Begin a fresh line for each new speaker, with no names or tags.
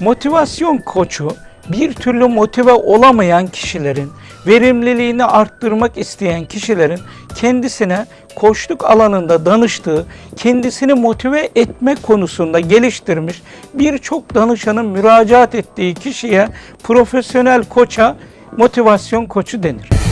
Motivasyon koçu bir türlü motive olamayan kişilerin, verimliliğini arttırmak isteyen kişilerin kendisine koçluk alanında danıştığı, kendisini motive etme konusunda geliştirmiş birçok danışanın müracaat ettiği kişiye profesyonel koça motivasyon koçu denir.